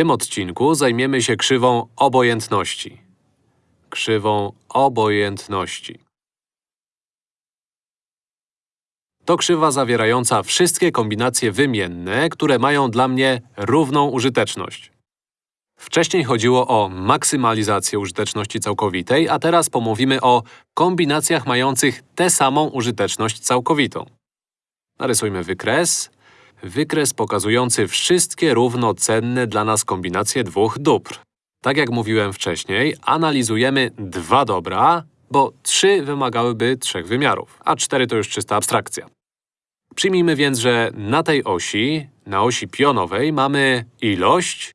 tym odcinku zajmiemy się krzywą obojętności. Krzywą obojętności. To krzywa zawierająca wszystkie kombinacje wymienne, które mają dla mnie równą użyteczność. Wcześniej chodziło o maksymalizację użyteczności całkowitej, a teraz pomówimy o kombinacjach mających tę samą użyteczność całkowitą. Narysujmy wykres. Wykres pokazujący wszystkie równocenne dla nas kombinacje dwóch dóbr. Tak jak mówiłem wcześniej, analizujemy dwa dobra, bo trzy wymagałyby trzech wymiarów, a cztery to już czysta abstrakcja. Przyjmijmy więc, że na tej osi, na osi pionowej mamy ilość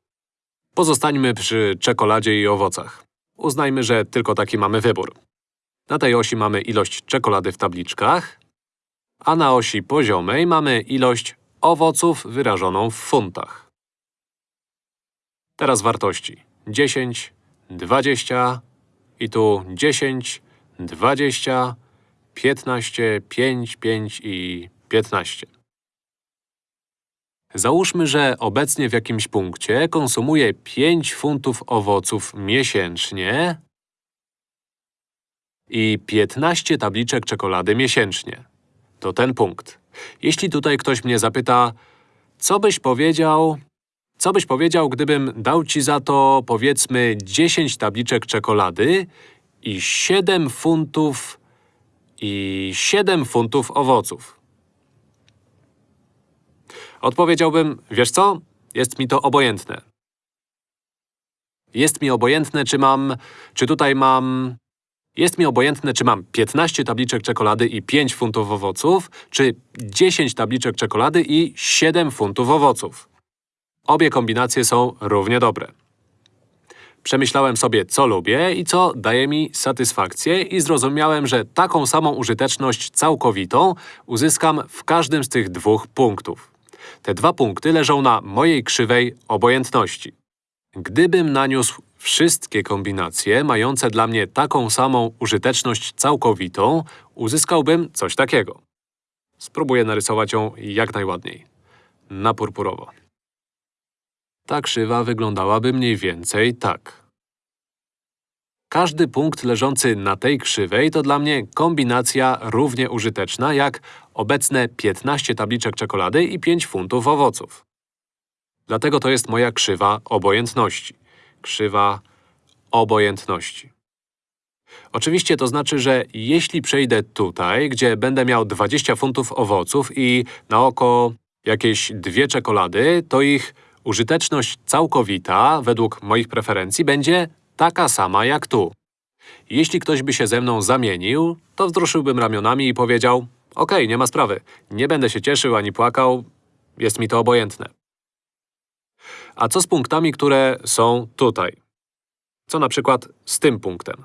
Pozostańmy przy czekoladzie i owocach. Uznajmy, że tylko taki mamy wybór. Na tej osi mamy ilość czekolady w tabliczkach, a na osi poziomej mamy ilość owoców wyrażoną w funtach. Teraz wartości. 10, 20 i tu 10, 20, 15, 5, 5 i 15. Załóżmy, że obecnie w jakimś punkcie konsumuję 5 funtów owoców miesięcznie i 15 tabliczek czekolady miesięcznie. To ten punkt. Jeśli tutaj ktoś mnie zapyta, co byś powiedział… Co byś powiedział, gdybym dał ci za to, powiedzmy, 10 tabliczek czekolady i 7 funtów… i 7 funtów owoców? Odpowiedziałbym, wiesz co? Jest mi to obojętne. Jest mi obojętne, czy mam… czy tutaj mam… Jest mi obojętne, czy mam 15 tabliczek czekolady i 5 funtów owoców, czy 10 tabliczek czekolady i 7 funtów owoców. Obie kombinacje są równie dobre. Przemyślałem sobie, co lubię i co daje mi satysfakcję i zrozumiałem, że taką samą użyteczność całkowitą uzyskam w każdym z tych dwóch punktów. Te dwa punkty leżą na mojej krzywej obojętności. Gdybym naniósł wszystkie kombinacje mające dla mnie taką samą użyteczność całkowitą, uzyskałbym coś takiego. Spróbuję narysować ją jak najładniej. Na purpurowo. Ta krzywa wyglądałaby mniej więcej tak. Każdy punkt leżący na tej krzywej to dla mnie kombinacja równie użyteczna jak obecne 15 tabliczek czekolady i 5 funtów owoców. Dlatego to jest moja krzywa obojętności. Krzywa obojętności. Oczywiście to znaczy, że jeśli przejdę tutaj, gdzie będę miał 20 funtów owoców i na oko jakieś dwie czekolady, to ich użyteczność całkowita, według moich preferencji, będzie taka sama jak tu. Jeśli ktoś by się ze mną zamienił, to wzruszyłbym ramionami i powiedział OK, nie ma sprawy, nie będę się cieszył ani płakał, jest mi to obojętne. A co z punktami, które są tutaj? Co na przykład z tym punktem?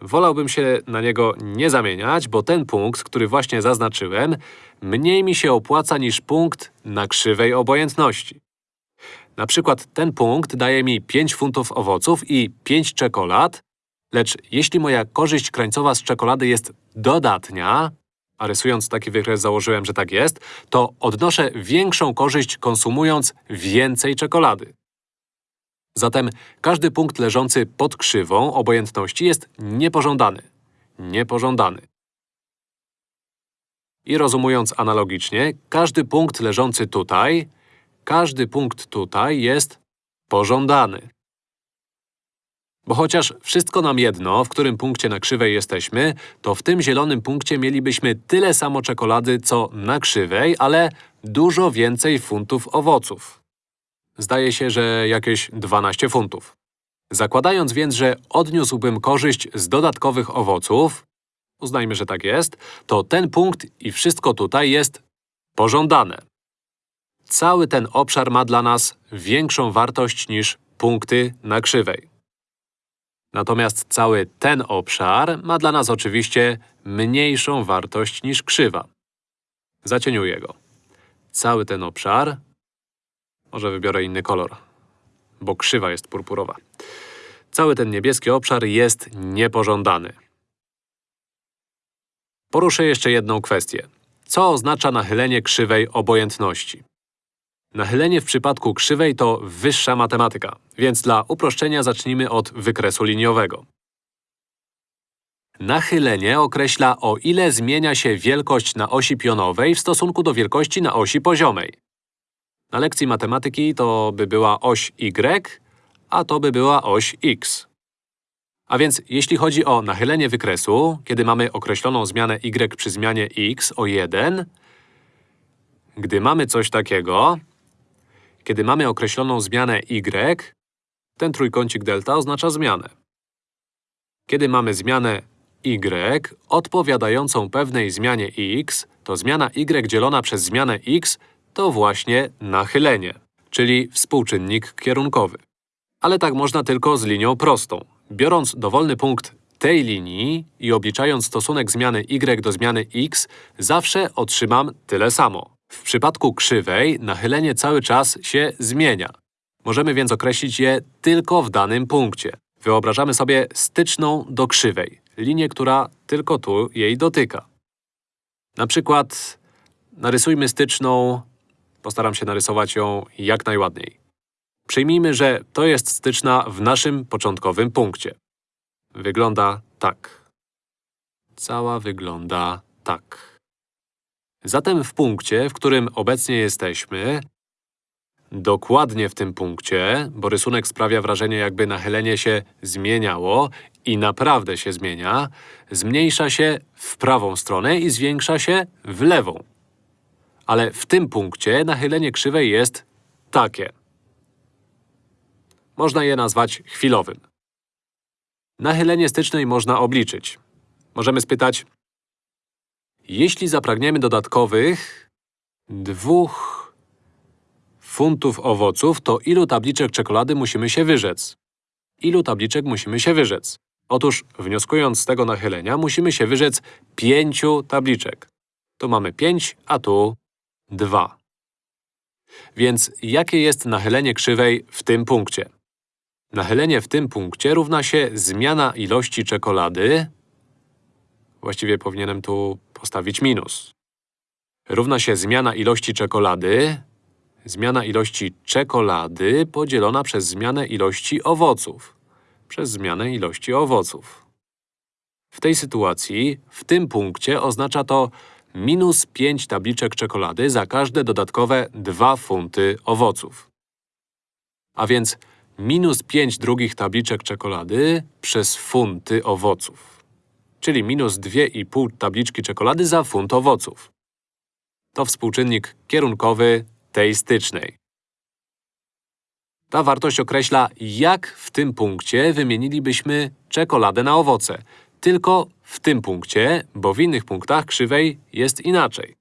Wolałbym się na niego nie zamieniać, bo ten punkt, który właśnie zaznaczyłem, mniej mi się opłaca niż punkt na krzywej obojętności. Na przykład ten punkt daje mi 5 funtów owoców i 5 czekolad, lecz jeśli moja korzyść krańcowa z czekolady jest dodatnia, a rysując taki wykres założyłem, że tak jest, to odnoszę większą korzyść konsumując więcej czekolady. Zatem każdy punkt leżący pod krzywą obojętności jest niepożądany. Niepożądany. I rozumując analogicznie, każdy punkt leżący tutaj każdy punkt tutaj jest pożądany. Bo chociaż wszystko nam jedno, w którym punkcie na krzywej jesteśmy, to w tym zielonym punkcie mielibyśmy tyle samo czekolady, co na krzywej, ale dużo więcej funtów owoców. Zdaje się, że jakieś 12 funtów. Zakładając więc, że odniósłbym korzyść z dodatkowych owoców, uznajmy, że tak jest, to ten punkt i wszystko tutaj jest pożądane. Cały ten obszar ma dla nas większą wartość niż punkty na krzywej. Natomiast cały ten obszar ma dla nas oczywiście mniejszą wartość niż krzywa. Zacieniuję go. Cały ten obszar… Może wybiorę inny kolor, bo krzywa jest purpurowa. Cały ten niebieski obszar jest niepożądany. Poruszę jeszcze jedną kwestię. Co oznacza nachylenie krzywej obojętności? Nachylenie w przypadku krzywej to wyższa matematyka, więc dla uproszczenia zacznijmy od wykresu liniowego. Nachylenie określa, o ile zmienia się wielkość na osi pionowej w stosunku do wielkości na osi poziomej. Na lekcji matematyki to by była oś y, a to by była oś x. A więc jeśli chodzi o nachylenie wykresu, kiedy mamy określoną zmianę y przy zmianie x o 1, gdy mamy coś takiego, kiedy mamy określoną zmianę y, ten trójkącik delta oznacza zmianę. Kiedy mamy zmianę y odpowiadającą pewnej zmianie x, to zmiana y dzielona przez zmianę x to właśnie nachylenie, czyli współczynnik kierunkowy. Ale tak można tylko z linią prostą. Biorąc dowolny punkt tej linii i obliczając stosunek zmiany y do zmiany x, zawsze otrzymam tyle samo. W przypadku krzywej nachylenie cały czas się zmienia. Możemy więc określić je tylko w danym punkcie. Wyobrażamy sobie styczną do krzywej, linię, która tylko tu jej dotyka. Na przykład narysujmy styczną, postaram się narysować ją jak najładniej. Przyjmijmy, że to jest styczna w naszym początkowym punkcie. Wygląda tak. Cała wygląda tak. Zatem w punkcie, w którym obecnie jesteśmy, dokładnie w tym punkcie, bo rysunek sprawia wrażenie, jakby nachylenie się zmieniało i naprawdę się zmienia, zmniejsza się w prawą stronę i zwiększa się w lewą. Ale w tym punkcie nachylenie krzywej jest takie. Można je nazwać chwilowym. Nachylenie stycznej można obliczyć. Możemy spytać, jeśli zapragniemy dodatkowych dwóch funtów owoców, to ilu tabliczek czekolady musimy się wyrzec? Ilu tabliczek musimy się wyrzec? Otóż, wnioskując z tego nachylenia, musimy się wyrzec pięciu tabliczek. Tu mamy pięć, a tu dwa. Więc jakie jest nachylenie krzywej w tym punkcie? Nachylenie w tym punkcie równa się zmiana ilości czekolady… Właściwie powinienem tu postawić minus. Równa się zmiana ilości czekolady… Zmiana ilości czekolady podzielona przez zmianę ilości owoców. Przez zmianę ilości owoców. W tej sytuacji, w tym punkcie oznacza to minus 5 tabliczek czekolady za każde dodatkowe 2 funty owoców. A więc minus 5 drugich tabliczek czekolady przez funty owoców. Czyli minus 2,5 tabliczki czekolady za funt owoców. To współczynnik kierunkowy tej stycznej. Ta wartość określa, jak w tym punkcie wymienilibyśmy czekoladę na owoce. Tylko w tym punkcie, bo w innych punktach krzywej jest inaczej.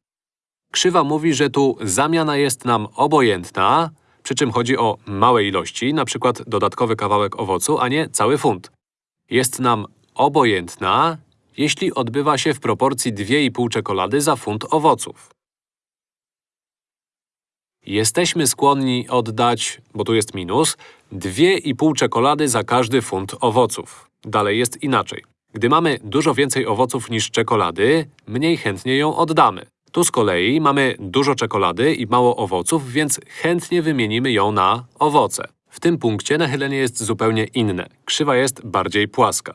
Krzywa mówi, że tu zamiana jest nam obojętna, przy czym chodzi o małe ilości, przykład dodatkowy kawałek owocu, a nie cały funt. Jest nam obojętna, jeśli odbywa się w proporcji 2,5 czekolady za funt owoców. Jesteśmy skłonni oddać, bo tu jest minus, 2,5 czekolady za każdy funt owoców. Dalej jest inaczej. Gdy mamy dużo więcej owoców niż czekolady, mniej chętnie ją oddamy. Tu z kolei mamy dużo czekolady i mało owoców, więc chętnie wymienimy ją na owoce. W tym punkcie nachylenie jest zupełnie inne. Krzywa jest bardziej płaska.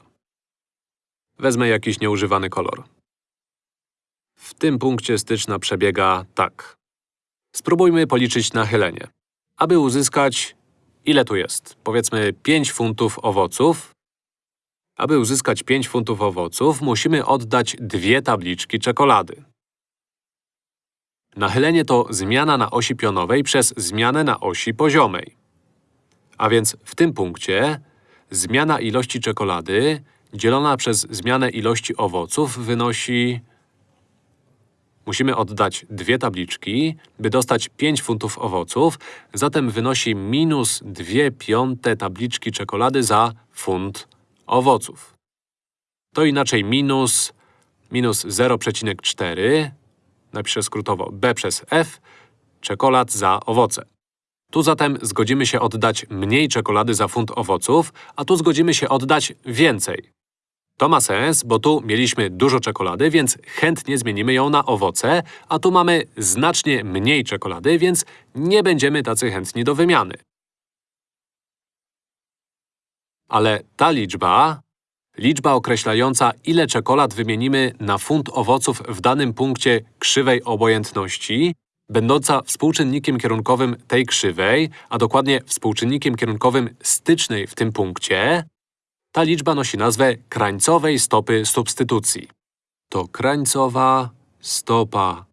Wezmę jakiś nieużywany kolor. W tym punkcie styczna przebiega tak. Spróbujmy policzyć nachylenie. Aby uzyskać… ile tu jest? Powiedzmy 5 funtów owoców. Aby uzyskać 5 funtów owoców, musimy oddać dwie tabliczki czekolady. Nachylenie to zmiana na osi pionowej przez zmianę na osi poziomej. A więc w tym punkcie zmiana ilości czekolady dzielona przez zmianę ilości owoców wynosi… Musimy oddać dwie tabliczki, by dostać 5 funtów owoców, zatem wynosi minus 2 piąte tabliczki czekolady za funt owoców. To inaczej minus, minus 0,4 napiszę skrótowo b przez f, czekolad za owoce. Tu zatem zgodzimy się oddać mniej czekolady za funt owoców, a tu zgodzimy się oddać więcej. To ma sens, bo tu mieliśmy dużo czekolady, więc chętnie zmienimy ją na owoce, a tu mamy znacznie mniej czekolady, więc nie będziemy tacy chętni do wymiany. Ale ta liczba, liczba określająca, ile czekolad wymienimy na funt owoców w danym punkcie krzywej obojętności, będąca współczynnikiem kierunkowym tej krzywej, a dokładnie współczynnikiem kierunkowym stycznej w tym punkcie, ta liczba nosi nazwę krańcowej stopy substytucji. To krańcowa stopa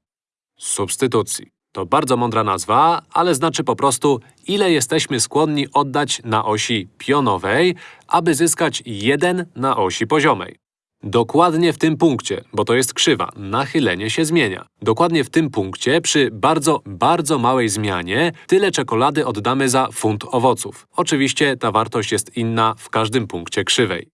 substytucji. To bardzo mądra nazwa, ale znaczy po prostu, ile jesteśmy skłonni oddać na osi pionowej, aby zyskać 1 na osi poziomej. Dokładnie w tym punkcie, bo to jest krzywa, nachylenie się zmienia. Dokładnie w tym punkcie, przy bardzo, bardzo małej zmianie, tyle czekolady oddamy za funt owoców. Oczywiście ta wartość jest inna w każdym punkcie krzywej.